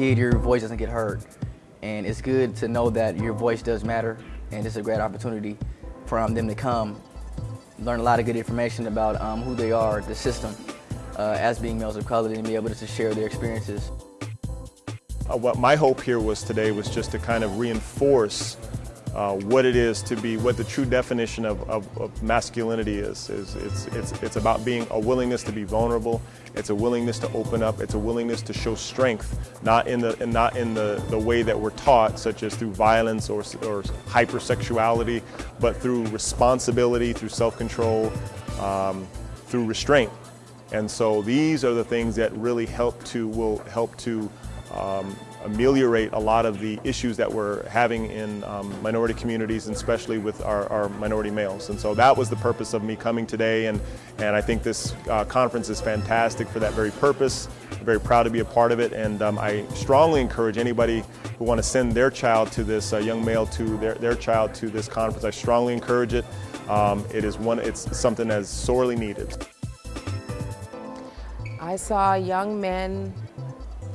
Kid, your voice doesn't get heard. And it's good to know that your voice does matter. And it's a great opportunity for them to come, learn a lot of good information about um, who they are, the system, uh, as being males of color, and be able to share their experiences. Uh, what my hope here was today was just to kind of reinforce uh, what it is to be, what the true definition of, of, of masculinity is. is it's, it's, it's about being a willingness to be vulnerable, it's a willingness to open up, it's a willingness to show strength, not in the, not in the, the way that we're taught, such as through violence or, or hypersexuality, but through responsibility, through self-control, um, through restraint. And so these are the things that really help to, will help to um, ameliorate a lot of the issues that we're having in um, minority communities, and especially with our, our, minority males. And so that was the purpose of me coming today, and, and I think this uh, conference is fantastic for that very purpose. I'm very proud to be a part of it, and um, I strongly encourage anybody who want to send their child to this, uh, young male to their, their child to this conference. I strongly encourage it. Um, it is one, it's something that's sorely needed. I saw young men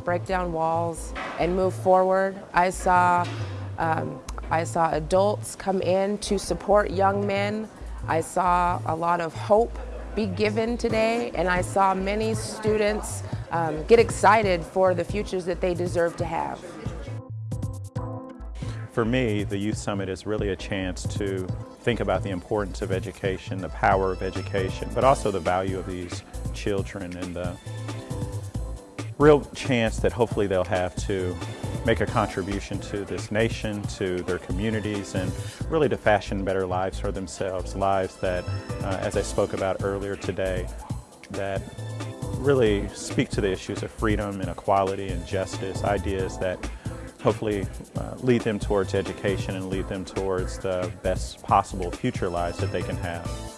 break down walls and move forward. I saw, um, I saw adults come in to support young men. I saw a lot of hope be given today, and I saw many students um, get excited for the futures that they deserve to have. For me, the Youth Summit is really a chance to think about the importance of education, the power of education, but also the value of these children and the real chance that hopefully they'll have to make a contribution to this nation, to their communities, and really to fashion better lives for themselves, lives that, uh, as I spoke about earlier today, that really speak to the issues of freedom and equality and justice, ideas that hopefully uh, lead them towards education and lead them towards the best possible future lives that they can have.